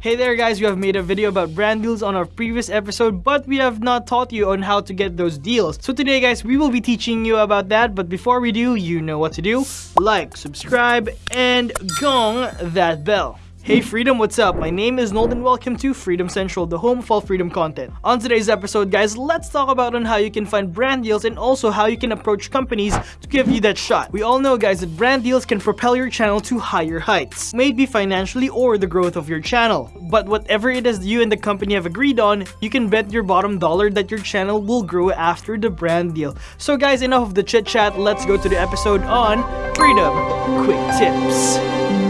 Hey there guys, we have made a video about brand deals on our previous episode, but we have not taught you on how to get those deals. So today guys, we will be teaching you about that, but before we do, you know what to do. Like, subscribe, and gong that bell. Hey Freedom, what's up? My name is Nold and welcome to Freedom Central, the home of all freedom content. On today's episode, guys, let's talk about on how you can find brand deals and also how you can approach companies to give you that shot. We all know, guys, that brand deals can propel your channel to higher heights, maybe financially or the growth of your channel. But whatever it is you and the company have agreed on, you can bet your bottom dollar that your channel will grow after the brand deal. So guys, enough of the chit chat, let's go to the episode on Freedom Quick Tips.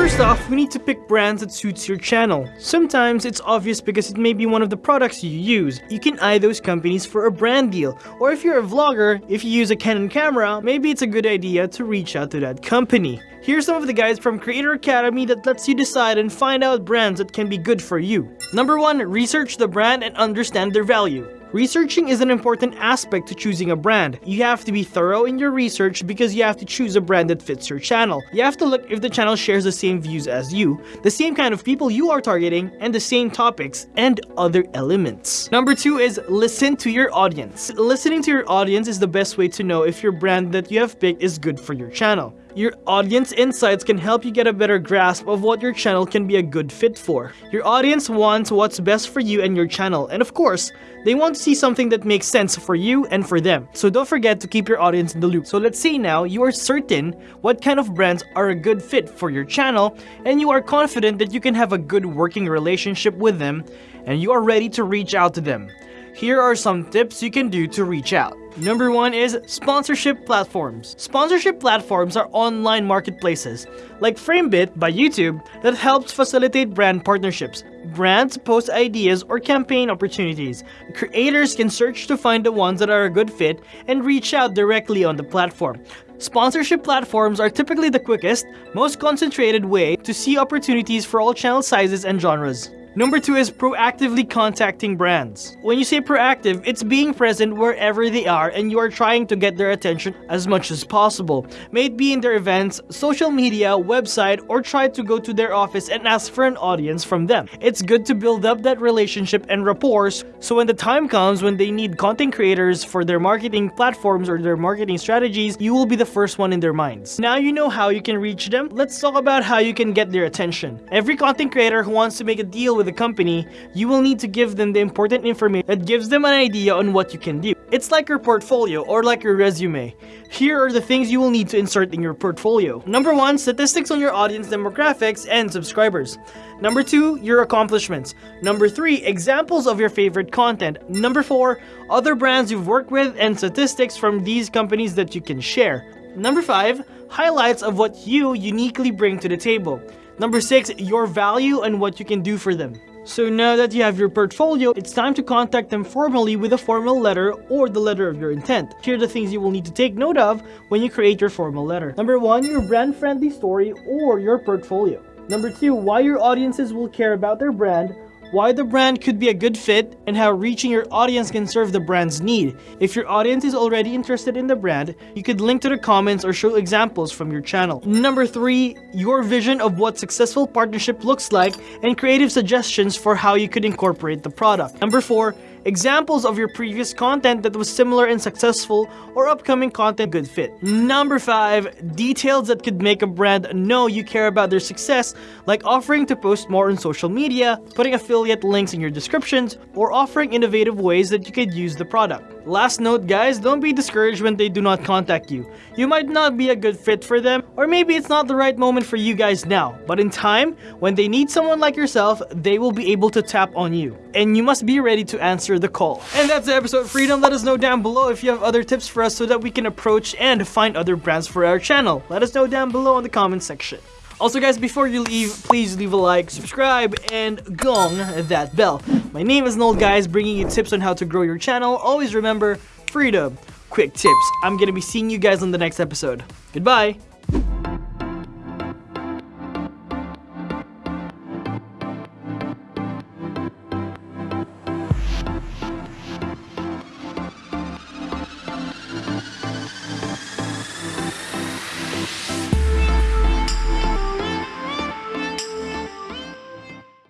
First off, we need to pick brands that suits your channel. Sometimes it's obvious because it may be one of the products you use. You can eye those companies for a brand deal. Or if you're a vlogger, if you use a Canon camera, maybe it's a good idea to reach out to that company. Here's some of the guides from Creator Academy that lets you decide and find out brands that can be good for you. Number 1. Research the brand and understand their value. Researching is an important aspect to choosing a brand. You have to be thorough in your research because you have to choose a brand that fits your channel. You have to look if the channel shares the same views as you, the same kind of people you are targeting, and the same topics and other elements. Number two is listen to your audience. Listening to your audience is the best way to know if your brand that you have picked is good for your channel. Your audience insights can help you get a better grasp of what your channel can be a good fit for. Your audience wants what's best for you and your channel, and of course, they want to see something that makes sense for you and for them. So don't forget to keep your audience in the loop. So let's say now you are certain what kind of brands are a good fit for your channel, and you are confident that you can have a good working relationship with them, and you are ready to reach out to them. Here are some tips you can do to reach out. Number one is sponsorship platforms. Sponsorship platforms are online marketplaces, like FameBit by YouTube, that helps facilitate brand partnerships. Brands post ideas or campaign opportunities. Creators can search to find the ones that are a good fit and reach out directly on the platform. Sponsorship platforms are typically the quickest, most concentrated way to see opportunities for all channel sizes and genres. Number two is proactively contacting brands. When you say proactive, it's being present wherever they are and you are trying to get their attention as much as possible. May it be in their events, social media, website, or try to go to their office and ask for an audience from them. It's good to build up that relationship and rapport so when the time comes when they need content creators for their marketing platforms or their marketing strategies, you will be the first one in their minds. Now you know how you can reach them, let's talk about how you can get their attention. Every content creator who wants to make a deal with a company, you will need to give them the important information that gives them an idea on what you can do. It's like your portfolio or like your resume. Here are the things you will need to insert in your portfolio. Number one, statistics on your audience demographics and subscribers. Number two, your accomplishments. Number three, examples of your favorite content. Number four, other brands you've worked with and statistics from these companies that you can share. Number five, highlights of what you uniquely bring to the table. Number six, your value and what you can do for them. So now that you have your portfolio, it's time to contact them formally with a formal letter or the letter of your intent. Here are the things you will need to take note of when you create your formal letter. Number one, your brand-friendly story or your portfolio. Number two, why your audiences will care about their brand why the brand could be a good fit, and how reaching your audience can serve the brand's need. If your audience is already interested in the brand, you could link to the comments or show examples from your channel. Number 3. Your vision of what successful partnership looks like and creative suggestions for how you could incorporate the product. Number 4 examples of your previous content that was similar and successful or upcoming content good fit. Number 5. Details that could make a brand know you care about their success like offering to post more on social media, putting affiliate links in your descriptions, or offering innovative ways that you could use the product. Last note guys, don't be discouraged when they do not contact you. You might not be a good fit for them, or maybe it's not the right moment for you guys now, but in time, when they need someone like yourself, they will be able to tap on you. And you must be ready to answer the call. And that's the episode Freedom. Let us know down below if you have other tips for us so that we can approach and find other brands for our channel. Let us know down below in the comment section. Also guys, before you leave, please leave a like, subscribe, and gong that bell. My name is Nold guys, bringing you tips on how to grow your channel. Always remember, freedom, quick tips. I'm gonna be seeing you guys on the next episode. Goodbye!